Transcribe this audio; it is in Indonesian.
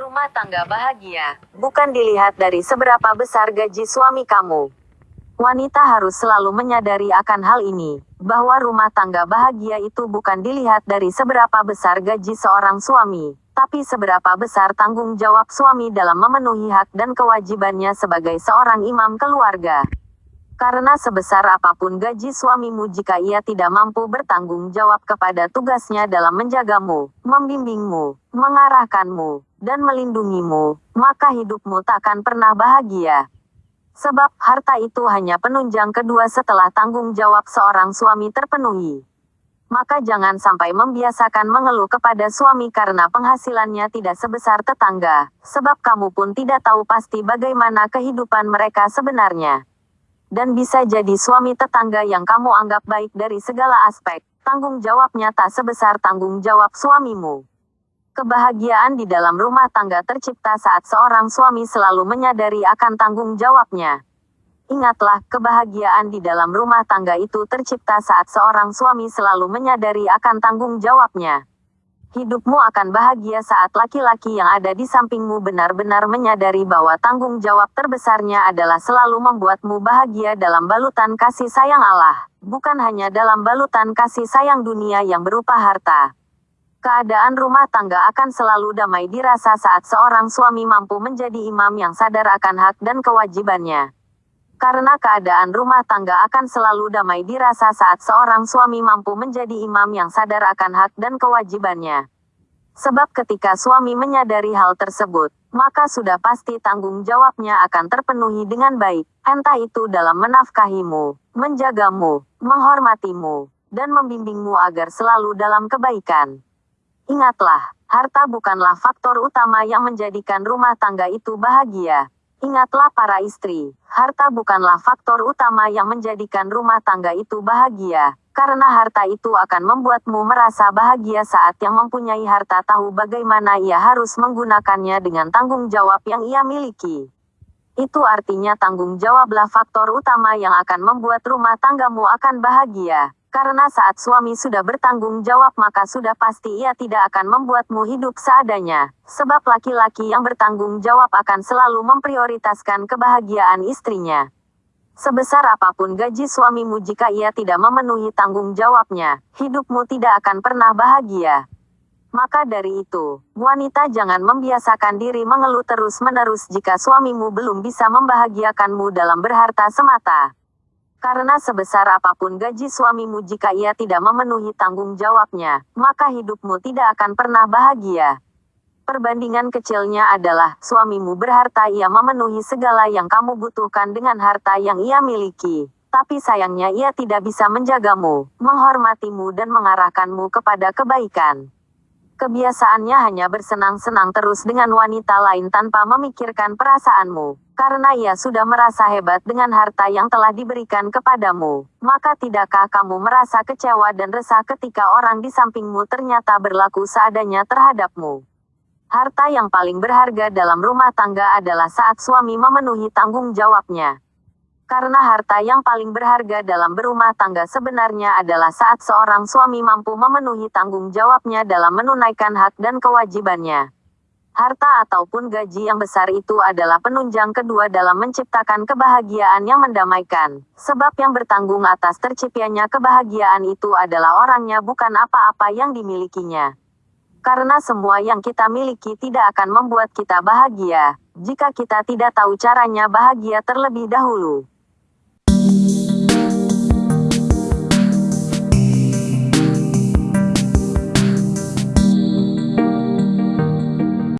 Rumah tangga bahagia bukan dilihat dari seberapa besar gaji suami kamu. Wanita harus selalu menyadari akan hal ini, bahwa rumah tangga bahagia itu bukan dilihat dari seberapa besar gaji seorang suami, tapi seberapa besar tanggung jawab suami dalam memenuhi hak dan kewajibannya sebagai seorang imam keluarga. Karena sebesar apa pun gaji suamimu jika ia tidak mampu bertanggung jawab kepada tugasnya dalam menjagamu, membimbingmu, mengarahkanmu, dan melindungimu, maka hidupmu takkan pernah bahagia. Sebab harta itu hanya penunjang kedua setelah tanggung jawab seorang suami terpenuhi. Maka jangan sampai membiasakan mengeluh kepada suami karena penghasilannya tidak sebesar tetangga, sebab kamu pun tidak tahu pasti bagaimana kehidupan mereka sebenarnya dan bisa jadi suami tetangga yang kamu anggap baik dari segala aspek, tanggung jawabnya tak sebesar tanggung jawab suamimu. Kebahagiaan di dalam rumah tangga tercipta saat seorang suami selalu menyadari akan tanggung jawabnya. Ingatlah, kebahagiaan di dalam rumah tangga itu tercipta saat seorang suami selalu menyadari akan tanggung jawabnya. Hidupmu akan bahagia saat laki-laki yang ada di sampingmu benar-benar menyadari bahwa tanggung jawab terbesarnya adalah selalu membuatmu bahagia dalam balutan kasih sayang Allah, bukan hanya dalam balutan kasih sayang dunia yang berupa harta. Keadaan rumah tangga akan selalu damai dirasa saat seorang suami mampu menjadi imam yang sadar akan hak dan kewajibannya. Karena keadaan rumah tangga akan selalu damai dirasa saat seorang suami mampu menjadi imam yang sadar akan hak dan kewajibannya. Sebab ketika suami menyadari hal tersebut, maka sudah pasti tanggung jawabnya akan terpenuhi dengan baik, entah itu dalam menafkahimu, menjagamu, menghormatimu, dan membimbingmu agar selalu dalam kebaikan. Ingatlah, harta bukanlah faktor utama yang menjadikan rumah tangga itu bahagia. Ingatlah para istri, harta bukanlah faktor utama yang menjadikan rumah tangga itu bahagia, karena harta itu akan membuatmu merasa bahagia saat yang mempunyai harta tahu bagaimana ia harus menggunakannya dengan tanggung jawab yang ia miliki. Itu artinya tanggung jawablah faktor utama yang akan membuat rumah tanggamu akan bahagia. Karena saat suami sudah bertanggung jawab maka sudah pasti ia tidak akan membuatmu hidup seadanya. Sebab laki-laki yang bertanggung jawab akan selalu memprioritaskan kebahagiaan istrinya. Sebesar apa pun gaji suamimu jika ia tidak memenuhi tanggung jawabnya, hidupmu tidak akan pernah bahagia. Maka dari itu, wanita jangan membiasakan diri mengeluh terus-menerus jika suamimu belum bisa membahagiakanmu dalam berharta semata. Karena sebesar apa pun gaji suamimu jika ia tidak memenuhi tanggung jawabnya, maka hidupmu tidak akan pernah bahagia. Perbandingan kecilnya adalah, suamimu berharta ia memenuhi segala yang kamu butuhkan dengan harta yang ia miliki. Tapi sayangnya ia tidak bisa menjagamu, menghormatimu dan mengarahkanmu kepada kebaikan. Kebiasaannya hanya bersenang-senang terus dengan wanita lain tanpa memikirkan perasaanmu, karena ia sudah merasa hebat dengan harta yang telah diberikan kepadamu. Maka tidakkah kamu merasa kecewa dan resah ketika orang di sampingmu ternyata berlaku seadanya terhadapmu? Harta yang paling berharga dalam rumah tangga adalah saat suami memenuhi tanggung jawabnya. Karena harta yang paling berharga dalam berumah tangga sebenarnya adalah saat seorang suami mampu memenuhi tanggung jawabnya dalam menunaikan hak dan kewajibannya. Harta ataupun gaji yang besar itu adalah penunjang kedua dalam menciptakan kebahagiaan yang mendamaikan. Sebab yang bertanggung atas terciptanya kebahagiaan itu adalah orangnya bukan apa-apa yang dimilikinya. Karena semua yang kita miliki tidak akan membuat kita bahagia, jika kita tidak tahu caranya bahagia terlebih dahulu.